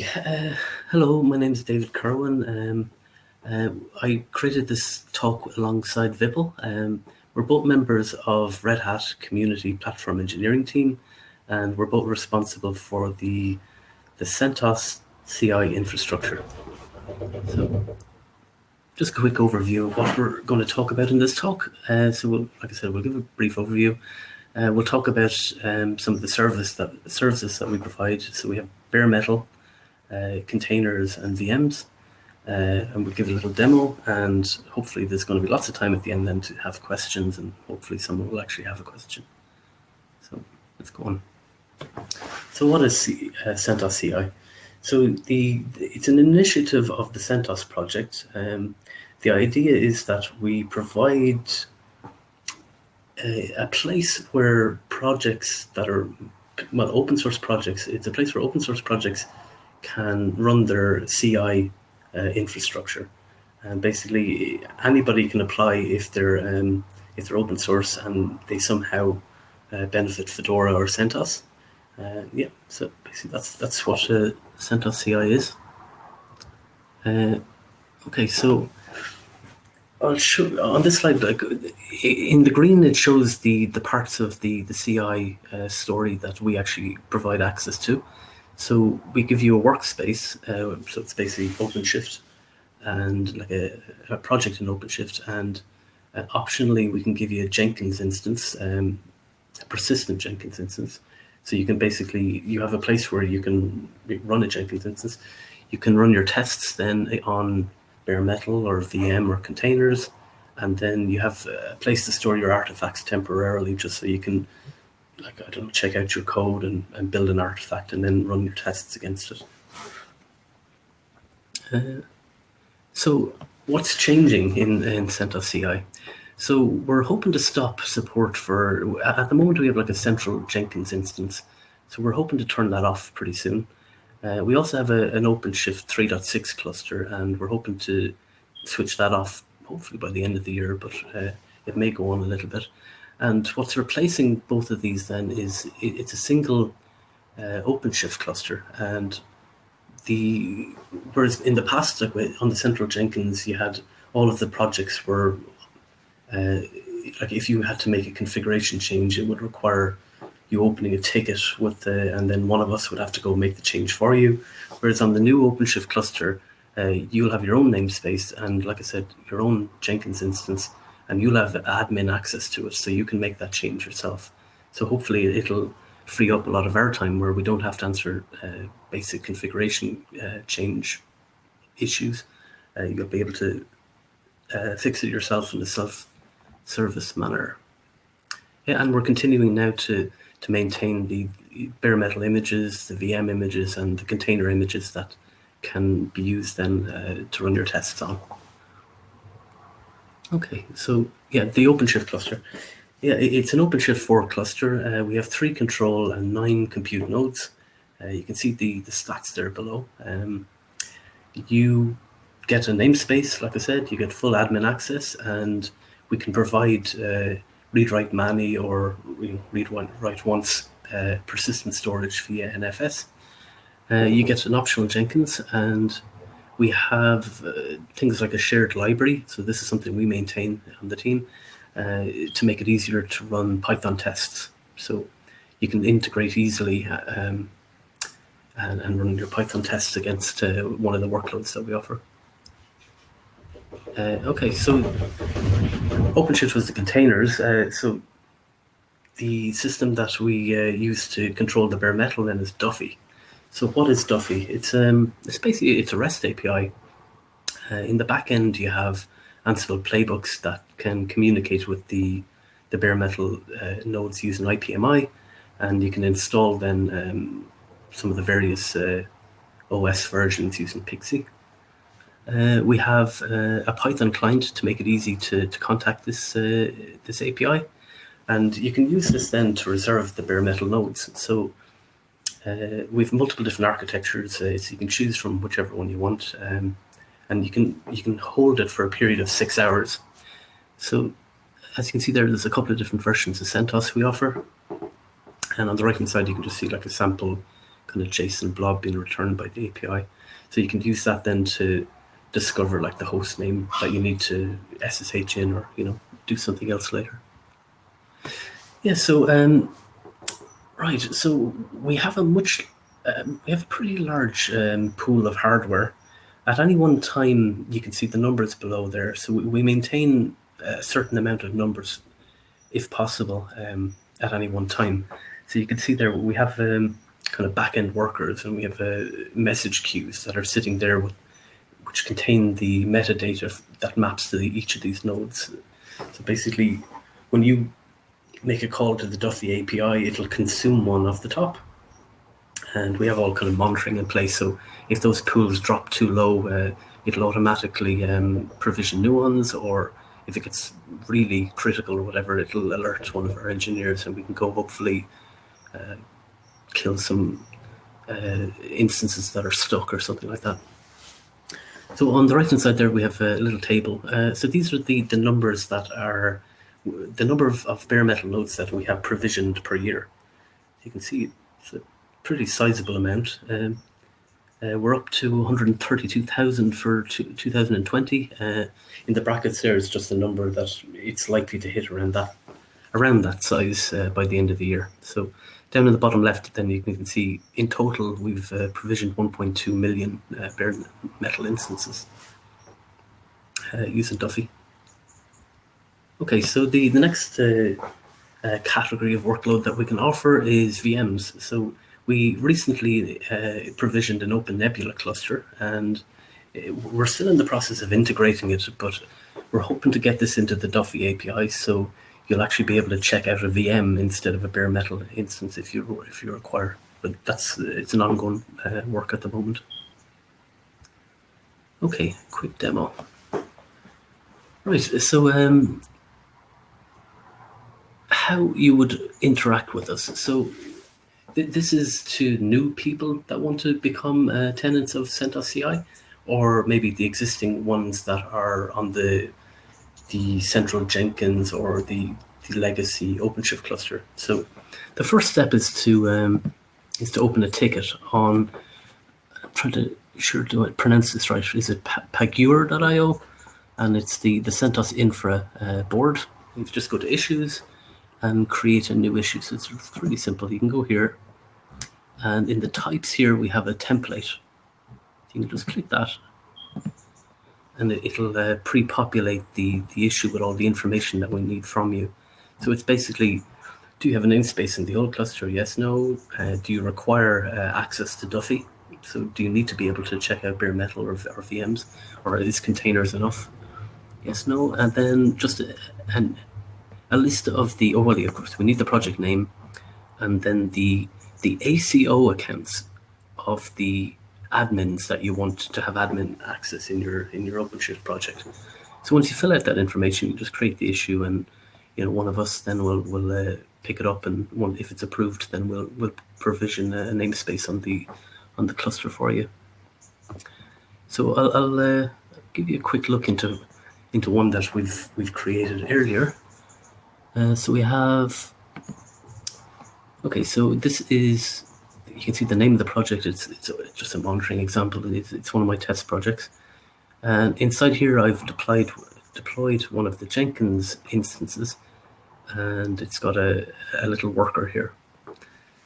Uh, hello, my name is David Kirwan. Um, uh, I created this talk alongside Vipul. Um, we're both members of Red Hat Community Platform Engineering Team, and we're both responsible for the, the CentOS CI infrastructure. So just a quick overview of what we're going to talk about in this talk. Uh, so we'll, like I said, we'll give a brief overview. Uh, we'll talk about um, some of the service that, services that we provide. So we have bare metal, containers and VMs. Uh, and we'll give a little demo and hopefully there's going to be lots of time at the end then to have questions and hopefully someone will actually have a question. So let's go on. So what is C, uh, CentOS CI? So the it's an initiative of the CentOS project. Um, the idea is that we provide a, a, place where projects that are, well, open source projects, it's a place where open source projects can run their CI uh, infrastructure. And basically, anybody can apply if they're um, if they're open source and they somehow uh, benefit Fedora or CentOS. Uh, yeah, so basically that's that's what uh, CentOS CI is. Uh, okay, so I'll show on this slide. Like in the green, it shows the the parts of the the CI uh, story that we actually provide access to. So we give you a workspace, uh, so it's basically OpenShift and like a, a project in OpenShift. And uh, optionally, we can give you a Jenkins instance, um, a persistent Jenkins instance. So you can basically, you have a place where you can run a Jenkins instance. You can run your tests then on bare metal or VM or containers. And then you have a place to store your artifacts temporarily just so you can like I don't know, check out your code and, and build an artifact and then run your tests against it. Uh, so what's changing in, in CentOS CI? So we're hoping to stop support for, at the moment we have like a central Jenkins instance. So we're hoping to turn that off pretty soon. Uh, we also have a, an OpenShift 3.6 cluster and we're hoping to switch that off hopefully by the end of the year, but uh, it may go on a little bit. And what's replacing both of these then is it's a single uh, OpenShift cluster. And the whereas in the past, like on the central Jenkins, you had all of the projects were uh, like if you had to make a configuration change, it would require you opening a ticket with the, and then one of us would have to go make the change for you. Whereas on the new OpenShift cluster, uh, you'll have your own namespace and like I said, your own Jenkins instance and you'll have admin access to it so you can make that change yourself. So hopefully it'll free up a lot of our time where we don't have to answer uh, basic configuration uh, change issues. Uh, you'll be able to uh, fix it yourself in a self-service manner. Yeah, and we're continuing now to, to maintain the bare metal images, the VM images, and the container images that can be used then uh, to run your tests on. Okay, so yeah, the OpenShift cluster. Yeah, it's an OpenShift 4 cluster. Uh, we have three control and nine compute nodes. Uh, you can see the, the stats there below. Um, you get a namespace, like I said, you get full admin access, and we can provide uh, read write many or you know, read one write once uh, persistent storage via NFS. Uh, you get an optional Jenkins, and we have uh, things like a shared library. So this is something we maintain on the team uh, to make it easier to run Python tests. So you can integrate easily um, and, and, run your Python tests against uh, one of the workloads that we offer. Uh, okay, so OpenShift was the containers. Uh, so the system that we uh, use to control the bare metal then is Duffy. So what is Duffy? It's um, it's basically it's a REST API. Uh, in the back end, you have Ansible playbooks that can communicate with the the bare metal uh, nodes using IPMI, and you can install then um, some of the various uh, OS versions using PXE. Uh, we have uh, a Python client to make it easy to, to contact this uh, this API, and you can use this then to reserve the bare metal nodes. So uh, have multiple different architectures, uh, so you can choose from whichever one you want, um, and you can you can hold it for a period of six hours. So, as you can see there, there's a couple of different versions of CentOS we offer, and on the right hand side you can just see like a sample kind of JSON blob being returned by the API. So you can use that then to discover like the host name that you need to SSH in or, you know, do something else later. Yeah, so, um, right, so we have a much, um, we have a pretty large um, pool of hardware. At any one time, you can see the numbers below there. So we, we maintain a certain amount of numbers, if possible, um, at any one time. So you can see there, we have um, kind of back-end workers and we have uh, message queues that are sitting there with, which contain the metadata that maps to the, each of these nodes. So basically, when you make a call to the Duffy API, it'll consume one off the top. And we have all kind of monitoring in place. So if those pools drop too low, uh, it'll automatically um, provision new ones, or if it gets really critical or whatever, it'll alert one of our engineers and we can go hopefully uh, kill some uh, instances that are stuck or something like that. So on the right hand side there, we have a little table. Uh, so these are the, the numbers that are the number of, of bare metal nodes that we have provisioned per year. You can see it's a pretty sizable amount. Um, uh, we're up to 132,000 for 2020. Uh, in the brackets there is just a number that it's likely to hit around that around that size uh, by the end of the year. So down in the bottom left, then you can see in total we've uh, provisioned 1.2 million uh, bare metal instances uh, using Duffy. Okay, so the, the next uh, uh, category of workload that we can offer is VMs. So we recently uh, provisioned an Open Nebula cluster and we're still in the process of integrating it, but we're hoping to get this into the Duffy API. So you'll actually be able to check out a VM instead of a bare metal instance if you if you require. But that's it's an ongoing uh, work at the moment. Okay, quick demo. Right, so um, how you would interact with us. So th this is to new people that want to become uh, tenants of CentOS CI, or maybe the existing ones that are on the the central Jenkins or the, the legacy OpenShift cluster. So the first step is to um, is to open a ticket on. I'm trying to sure do I pronounce this right? Is it Pagure.io? And it's the the CentOS Infra uh, board. You just go to issues and create a new issue. So it's really simple. You can go here, and in the types here we have a template. You can just click that and it'll uh, pre-populate the, the issue with all the information that we need from you. So it's basically, do you have a namespace in the old cluster? Yes, no. Uh, do you require uh, access to Duffy? So do you need to be able to check out bare metal or, or VMs? Or is containers enough? Yes, no. And then just a, an, a list of the, oh, well, of course, we need the project name and then the, the ACO accounts of the admins that you want to have admin access in your in your OpenShift project. So once you fill out that information, you just create the issue, and you know one of us then will will uh, pick it up, and one, if it's approved, then we'll we'll provision a namespace on the on the cluster for you. So I'll, I'll uh, give you a quick look into into one that we've we've created earlier. Uh, so we have. Okay, so this is you can see the name of the project. It's, it's just a monitoring example. It's, it's one of my test projects. And inside here, I've deployed deployed one of the Jenkins instances, and it's got a, a little worker here.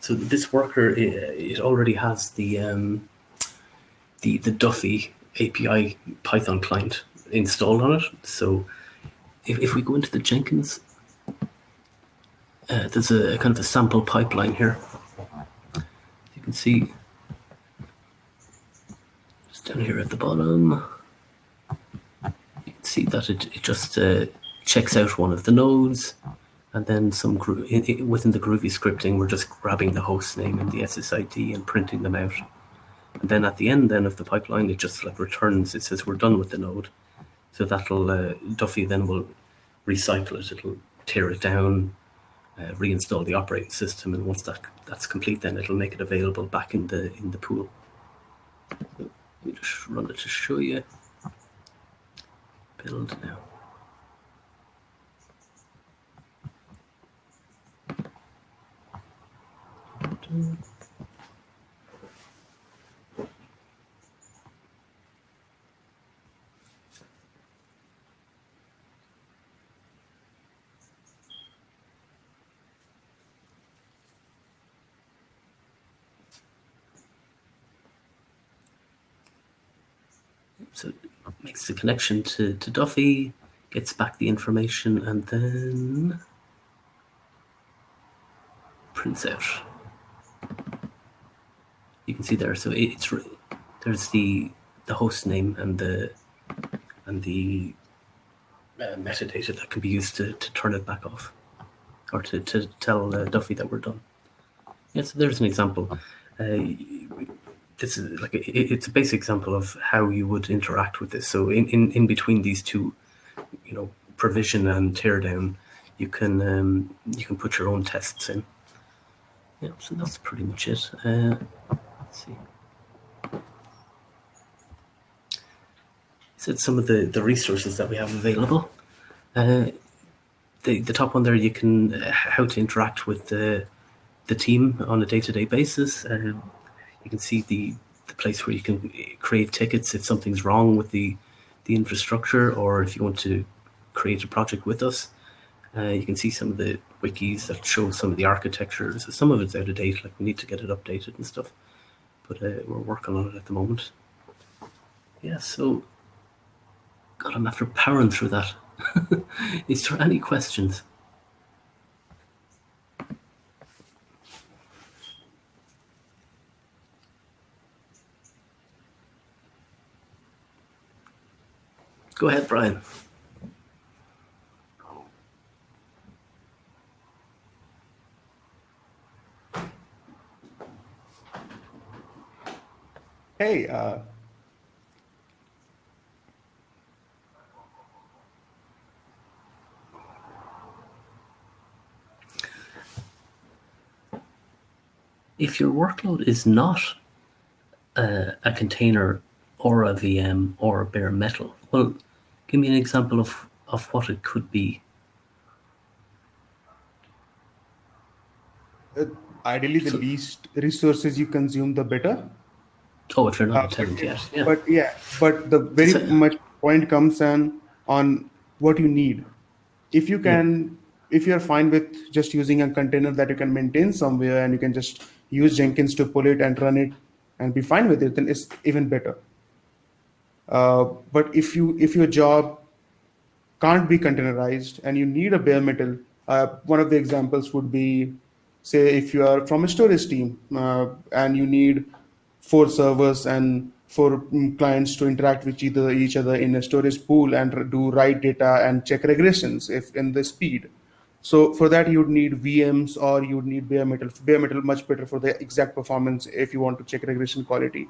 So this worker, it, already has the um, the the Duffy API Python client installed on it. So if, if we go into the Jenkins, uh, there's a, kind of a sample pipeline here. You can see. Just down here at the bottom, you can see that it, it just uh, checks out one of the nodes and then some within the Groovy scripting, we're just grabbing the host name and the SSID and printing them out. And then at the end then of the pipeline, it just like returns, it says we're done with the node. So that'll, uh, Duffy then will recycle it, it'll tear it down, uh, reinstall the operating system, and once that that's complete, then it'll make it available back in the in the pool. Let me just run it to show you. Build now. Makes the connection to, to Duffy, gets back the information, and then prints out. You can see there. So it's there's the the host name and the and the uh, metadata that can be used to, to turn it back off or to, to tell uh, Duffy that we're done. Yeah, so there's an example. Uh, this is like a, it's a basic example of how you would interact with this. So in, in, in between these two, you know, provision and teardown, you can um, you can put your own tests in. Yeah, so that's pretty much it. Uh, let's see. So some of the, the resources that we have available. Uh, the, the top one there, you can uh, how to interact with the the team on a day-to-day basis. Um, you can see the, the place where you can create tickets if something's wrong with the, the infrastructure or if you want to create a project with us. Uh, you can see some of the wikis that show some of the architectures. Some of it's out of date, like we need to get it updated and stuff. But uh, we're working on it at the moment. Yeah, so God, I'm after powering through that. Is there any questions? Go ahead, Brian. Hey, uh, if your workload is not uh, a container or a VM or a bare metal, well, give me an example of, of what it could be. Uh, ideally, the so, least resources you consume, the better. Oh, if you're not uh, tenant yet. Yeah. But yeah, but the very so, much point comes on on what you need. If you can, yeah. if you're fine with just using a container that you can maintain somewhere and you can just use Jenkins to pull it and run it and be fine with it, then it's even better. Uh, but if you if your job can't be containerized and you need a bare metal, uh, one of the examples would be, say, if you are from a storage team uh, and you need four servers and four mm, clients to interact with each other in a storage pool and do write data and check regressions if in the speed. So for that, you'd need VMs or you'd need bare metal. Bare metal much better for the exact performance if you want to check regression quality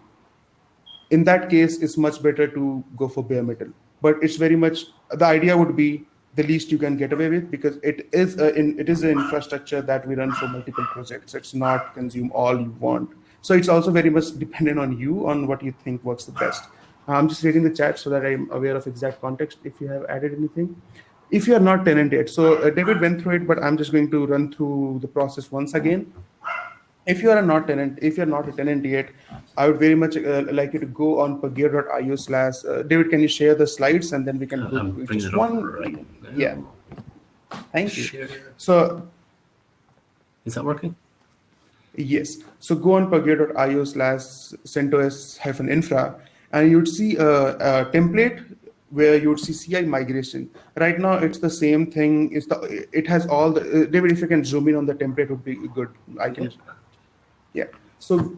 in that case, it's much better to go for bare metal. But it's very much the idea would be the least you can get away with because it is a, in, it is an infrastructure that we run for multiple projects. It's not consume all you want. So it's also very much dependent on you on what you think works the best. I'm just reading the chat so that I'm aware of exact context. If you have added anything, if you are not tenant yet, so uh, David went through it, but I'm just going to run through the process once again if you are not tenant, if you're not a tenant yet, I would very much uh, like you to go on pagure.io slash. Uh, David, can you share the slides and then we can go um, just one. Right yeah. Thank you. So, is that working? Yes. So go on pagure.io slash CentOS hyphen infra, and you'd see a, a template where you'd see CI migration. Right now, it's the same thing. It's the it has all the uh, David. If you can zoom in on the template, would be good. I can. Yeah. So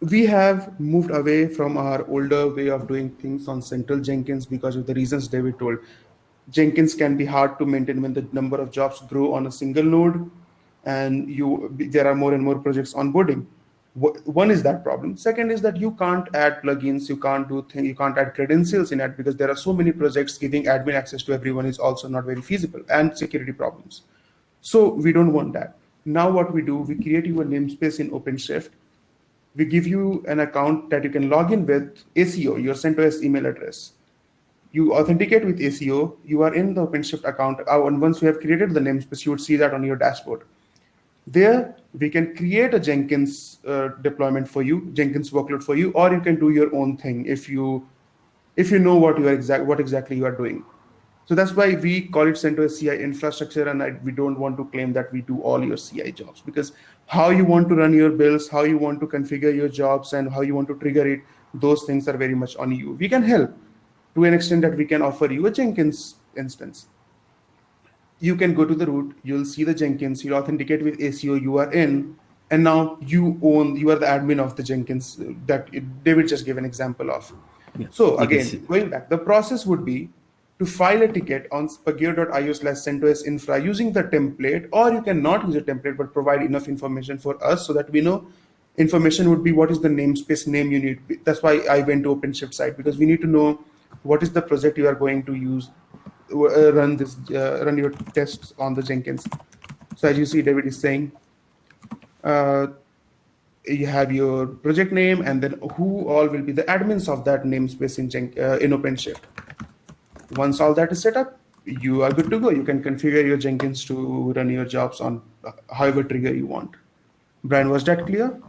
we have moved away from our older way of doing things on central Jenkins because of the reasons David told. Jenkins can be hard to maintain when the number of jobs grow on a single node and you there are more and more projects onboarding. One is that problem. Second is that you can't add plugins, you can't do things, you can't add credentials in it because there are so many projects giving admin access to everyone is also not very feasible and security problems. So we don't want that. Now what we do, we create you a namespace in OpenShift. We give you an account that you can log in with ACO, your CentOS email address. You authenticate with ACO, you are in the OpenShift account. Uh, and once you have created the namespace, you would see that on your dashboard. There, we can create a Jenkins uh, deployment for you, Jenkins workload for you, or you can do your own thing if you if you know what you are exact what exactly you are doing. So that's why we call it CentOS CI infrastructure, and I, we don't want to claim that we do all your CI jobs because how you want to run your builds, how you want to configure your jobs, and how you want to trigger it, those things are very much on you. We can help, to an extent that we can offer you a Jenkins instance. You can go to the root, you'll see the Jenkins, you'll authenticate with ACO, you are in, and now you own, you are the admin of the Jenkins uh, that David just gave an example of. Yeah. So again, going back, the process would be to file a ticket on pagure.io slash CentOS infra using the template, or you cannot use a template, but provide enough information for us so that we know information would be what is the namespace name you need. That's why I went to OpenShift site because we need to know what is the project you are going to use, uh, run this, uh, run your tests on the Jenkins. So as you see, David is saying, uh, you have your project name and then who all will be the admins of that namespace in, Jen uh, in OpenShift. Once all that is set up, you are good to go. You can configure your Jenkins to run your jobs on uh, however trigger you want. Brian, was that clear?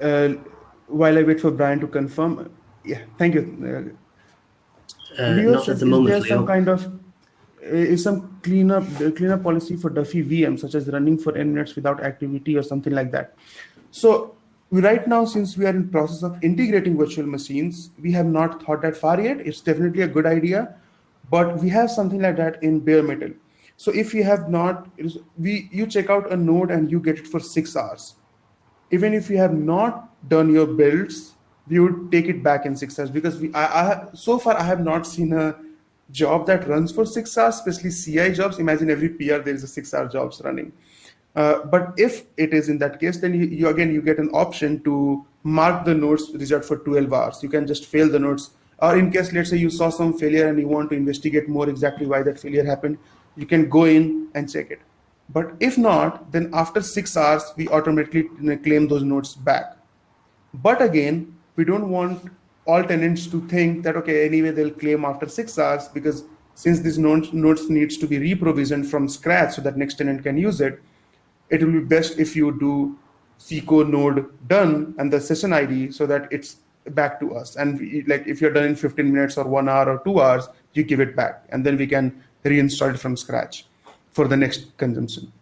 Uh, while I wait for Brian to confirm, yeah, thank you. Uh, Leo, not at the moment, is there some kind of is some cleanup cleanup policy for Duffy VM, such as running for n minutes without activity or something like that. So right now, since we are in process of integrating virtual machines, we have not thought that far yet. It's definitely a good idea, but we have something like that in bare metal. So if you have not, we you check out a node and you get it for six hours. Even if you have not done your builds, we would take it back in six hours because we I, I so far I have not seen a job that runs for six hours, especially CI jobs. Imagine every PR there is a six-hour jobs running. Uh, but if it is in that case, then you, you, again you get an option to mark the nodes result for 12 hours. You can just fail the nodes, or in case let's say you saw some failure and you want to investigate more exactly why that failure happened, you can go in and check it. But if not, then after six hours we automatically claim those nodes back. But again, we don't want all tenants to think that, okay, anyway, they'll claim after six hours because since these nodes, nodes needs to be reprovisioned from scratch so that next tenant can use it, it will be best if you do cico node done and the session ID so that it's back to us. And we, like if you're done in 15 minutes or one hour or two hours, you give it back and then we can reinstall it from scratch for the next consumption.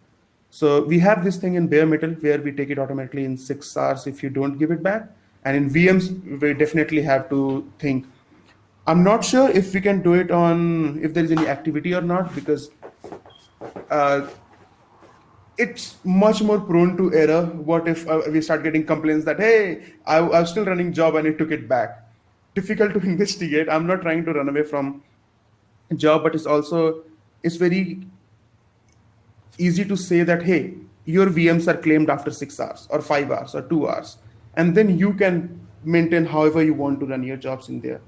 So we have this thing in bare metal where we take it automatically in six hours if you don't give it back. And in VMs, we definitely have to think. I'm not sure if we can do it on if there is any activity or not because uh, it's much more prone to error. What if uh, we start getting complaints that hey, I, was still running job and it took it back? Difficult to investigate. I'm not trying to run away from job, but it's also it's very easy to say that hey, your VMs are claimed after six hours or five hours or two hours and then you can maintain however you want to run your jobs in there.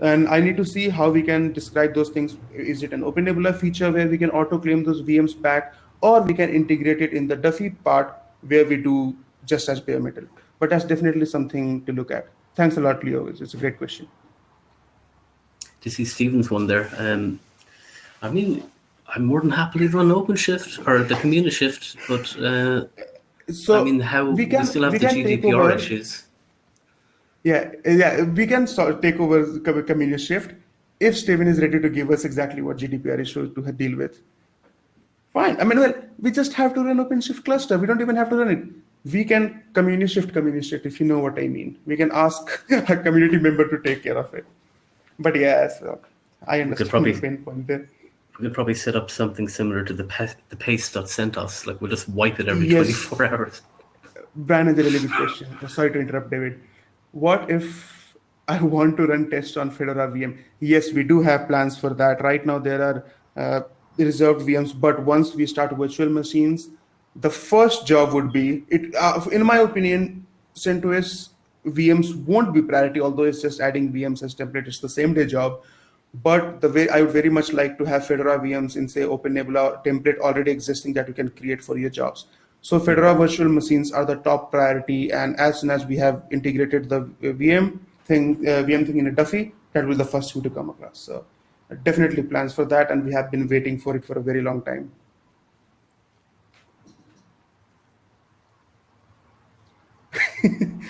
And I need to see how we can describe those things. Is it an Open Nebula feature where we can auto claim those VMs back, or we can integrate it in the Duffy part where we do just as bare metal. But that's definitely something to look at. Thanks a lot, Leo. It's a great question. To see Stephen's one there. Um, I mean, I'm more than happy to run OpenShift or the CommuniShift, but uh, so I mean, how we, can, we still have we the GDPR issues. Yeah, yeah, we can sort of take over CommuniShift if Stephen is ready to give us exactly what GDPR issues to deal with. Fine. I mean, well, we just have to run OpenShift cluster. We don't even have to run it. We can CommuniShift, CommuniShift, if you know what I mean. We can ask a community member to take care of it. But yeah, so I understand probably, the pain point there we could probably set up something similar to the the paste.centos. Like we'll just wipe it every yes. 24 hours. Brian is a really good question. Sorry to interrupt, David. What if I want to run tests on Fedora VM? Yes, we do have plans for that. Right now, there are uh, reserved VMs, but once we start virtual machines, the first job would be it. Uh, in my opinion, CentOS VMs won't be priority, although it's just adding VMs as template. It's the same day job but the way I would very much like to have Fedora VMs in say Open Nebula template already existing that you can create for your jobs. So Fedora virtual machines are the top priority. And as soon as we have integrated the VM thing, uh, VM thing in a Duffy, that will be the first thing to come across. So definitely plans for that. And we have been waiting for it for a very long time.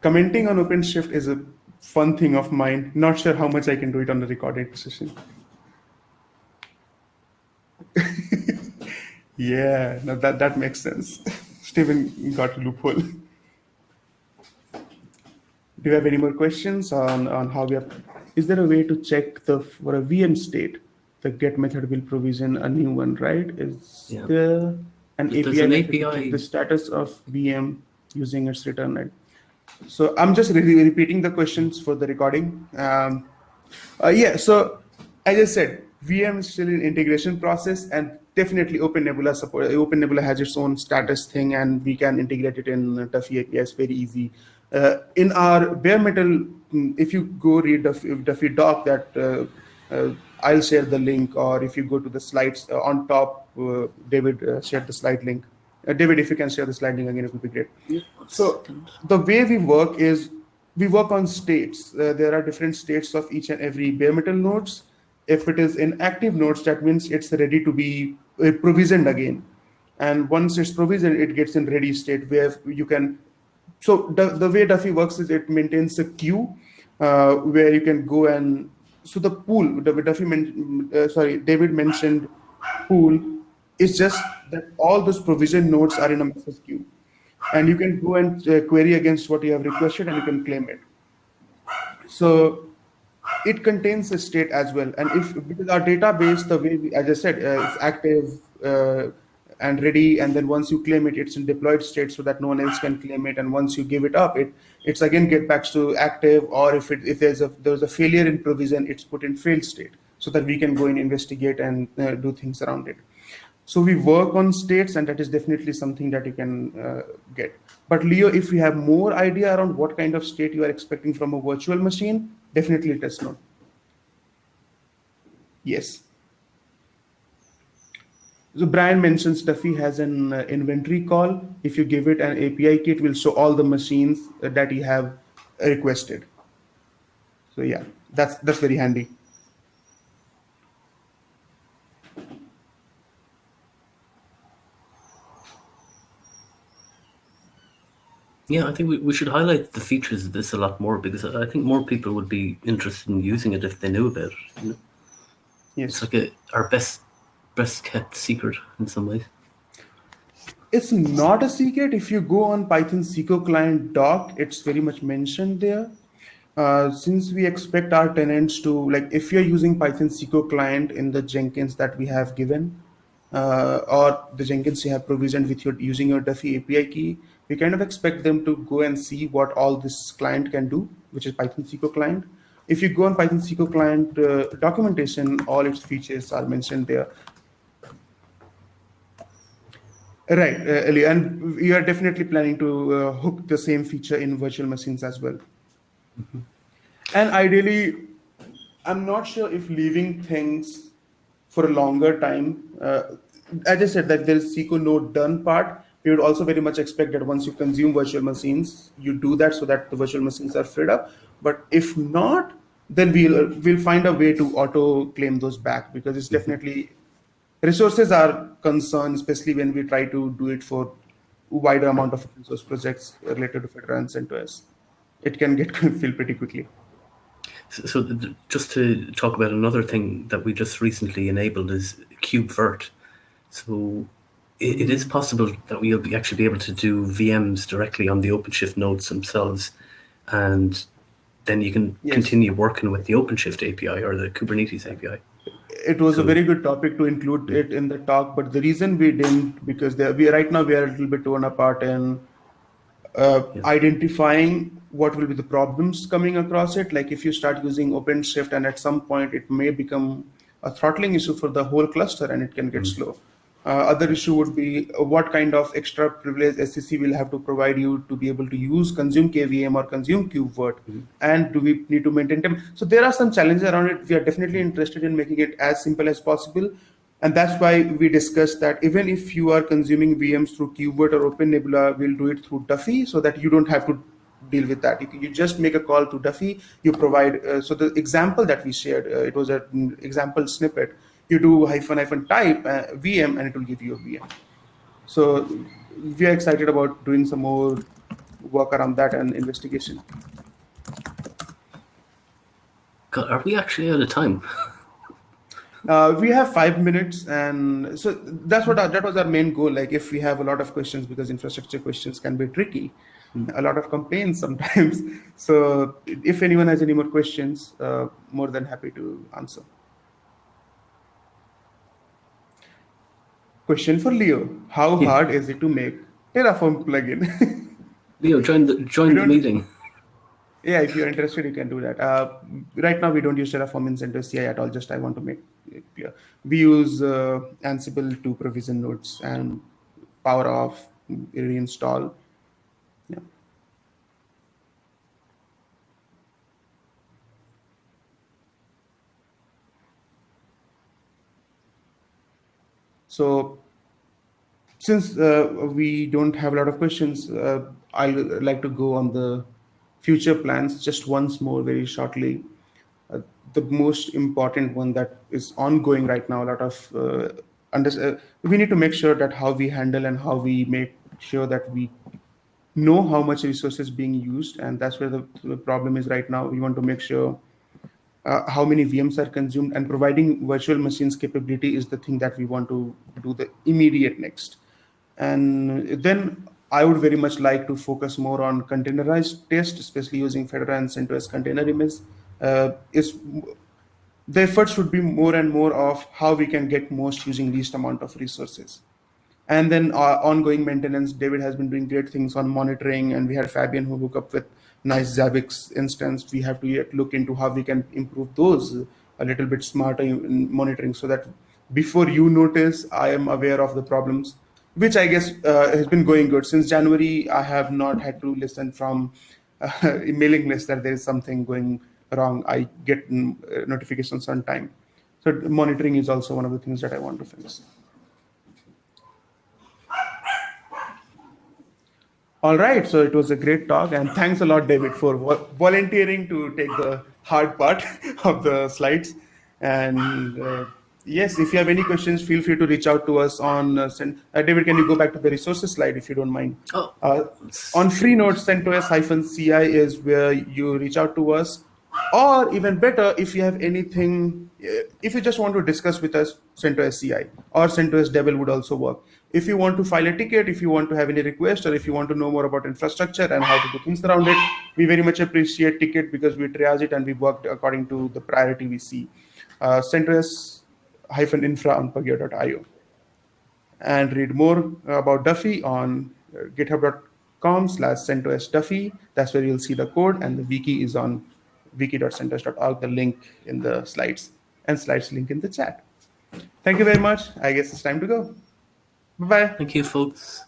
Commenting on OpenShift is a fun thing of mine. Not sure how much I can do it on the recorded session. yeah, no, that, that makes sense. Steven got a loophole. Do you have any more questions on, on how we are? Is there a way to check the for a VM state? The get method will provision a new one, right? Is Yeah. there an There's API, an API. the status of VM using its return right? So I'm just re- repeating the questions for the recording. Um, uh, yeah, so as I said, VM is still in integration process and definitely Open Nebula support. Open Nebula has its own status thing and we can integrate it in Duffy API. It's very easy. Uh, in our bare metal, mm, if you go read Duffy, Duffy doc that uh, uh, I'll share the link or if you go to the slides uh, on top, uh, David uh, shared the slide link. Uh, David, if you can share the slide link again, it would be great. So the way we work is we work on states. Uh, there are different states of each and every bare metal nodes. If it is in active nodes, that means it's ready to be provisioned again. And once it's provisioned, it gets in ready state where you can. So the, the way Duffy works is it maintains a queue uh, where you can go and so the pool. The Duffy, men, uh, sorry, David mentioned pool is just that all those provision nodes are in a message queue and you can go and uh, query against what you have requested and you can claim it so it contains a state as well and if because our database the way we, as i said uh, it's active uh, and ready and then once you claim it it's in deployed state so that no one else can claim it and once you give it up it it's again get back to active or if it if there's a there's a failure in provision it's put in failed state so that we can go and investigate and uh, do things around it so we work on states, and that is definitely something that you can uh, get. But Leo, if you have more idea around what kind of state you are expecting from a virtual machine, definitely us know. Yes. So Brian mentions Duffy has an uh, inventory call. If you give it an API key, it will show all the machines uh, that you have requested. So yeah, that's that's very handy. Yeah, I think we, we should highlight the features of this a lot more because I think more people would be interested in using it if they knew about it. You know? Yes. It's like a, our best best kept secret in some ways. It's not a secret. If you go on Python cico client doc, it's very much mentioned there. Uh, since we expect our tenants to, like, if you're using Python cico client in the Jenkins that we have given, uh, or the Jenkins you have provisioned with your using your Duffy API key, we kind of expect them to go and see what all this client can do, which is Python cico client. If you go on Python cico client uh, documentation, all its features are mentioned there. Right, uh, and we are definitely planning to uh, hook the same feature in virtual machines as well. And ideally, I'm not sure if leaving things for a longer time. Uh, as I said, that there is cico node done part. We would also very much expect that once you consume virtual machines, you do that so that the virtual machines are freed up. But if not, then we'll we'll find a way to auto claim those back because it's definitely resources are concerned, especially when we try to do it for wider amount of open source projects related to Fedora and CentOS. It can get filled pretty quickly. So, so th- just to talk about another thing that we just recently enabled is KubeVirt. So it, it is possible that we'll be actually be able to do VMs directly on the OpenShift nodes themselves, and then you can Yes. continue working with the OpenShift API or the Kubernetes API. It was a very good topic to include it in the talk, but the reason we didn't because there, we right now we are a little bit torn apart in uh, Yeah. identifying what will be the problems coming across it. Like if you start using OpenShift and at some point it may become a throttling issue for the whole cluster and it can get slow. Uh, other issue would be uh, what kind of extra privilege SCC will have to provide you to be able to use consume KVM or consume KubeVirt, and do we need to maintain them? So there are some challenges around it. We are definitely interested in making it as simple as possible, and that's why we discussed that even if you are consuming VMs through KubeVirt or OpenNebula, we'll do it through Duffy so that you don't have to deal with that. You, can- you just make a call to Duffy. You provide. Uh, so the example that we shared, uh, it was an example snippet. You do hyphen hyphen type uh, VM, and it will give you a VM. So we are excited about doing some more work around that and investigation. God, are we actually out of time? uh, we have five minutes, and so that's what our, that was our main goal. Like, if we have a lot of questions, because infrastructure questions can be tricky, a lot of complaints sometimes. So, if anyone has any more questions, uh, more than happy to answer. Question for Leo: How Yeah. hard is it to make Terraform plugin? Leo, join the join the meeting. Yeah, if you're interested, you can do that. Uh, right now, we don't use Terraform in CentOS CI at all. Just I want to make it clear. We use uh, Ansible to provision nodes and power off, reinstall. So since uh, we don't have a lot of questions, uh, I'd like to go on the future plans just once more very shortly. Uh, the most important one that is ongoing right now, a lot of uh, under, uh, we need to make sure that how we handle and how we make sure that we know how much resources being used, and that's where the, the problem is right now. We want to make sure uh, how many VMs are consumed, and providing virtual machines capability is the thing that we want to do the immediate next. And then I would very much like to focus more on containerized test, especially using Fedora and CentOS container image. Uh, is the effort should be more and more of how we can get most using least amount of resources. And then uh, ongoing maintenance, David has been doing great things on monitoring, and we had Fabian who hook up with nice Zabbix instance. We have to yet look into how we can improve those a little bit smarter in monitoring so that before you notice, I am aware of the problems, which I guess uh, has been going good. Since January, I have not had to listen from uh, mailing list that there is something going wrong. I get uh, notifications on time. So monitoring is also one of the things that I want to fix. All right, so it was a great talk, and thanks a lot, David, for volunteering to take the hard part of the slides. And uh, yes, if you have any questions, feel free to reach out to us on. Uh, send, uh, David, can you go back to the resources slide if you don't mind? Oh, Uh, on Freenode, CentOS-CI is where you reach out to us. Or even better, if you have anything, uh, if you just want to discuss with us, CentOS CI or CentOS Devel would also work. If you want to file a ticket, if you want to have any request, or if you want to know more about infrastructure and how to do things around it, we very much appreciate ticket because we triage it and we worked according to the priority we see. Uh, CentOS-infra on pagure.io and read more about Duffy on uh, github.com slash CentOS Duffy. That's where you'll see the code and the wiki is on wiki.centos.org, the link in the slides and slides link in the chat. Thank you very much. I guess it's time to go. Bye-bye. thank you, folks.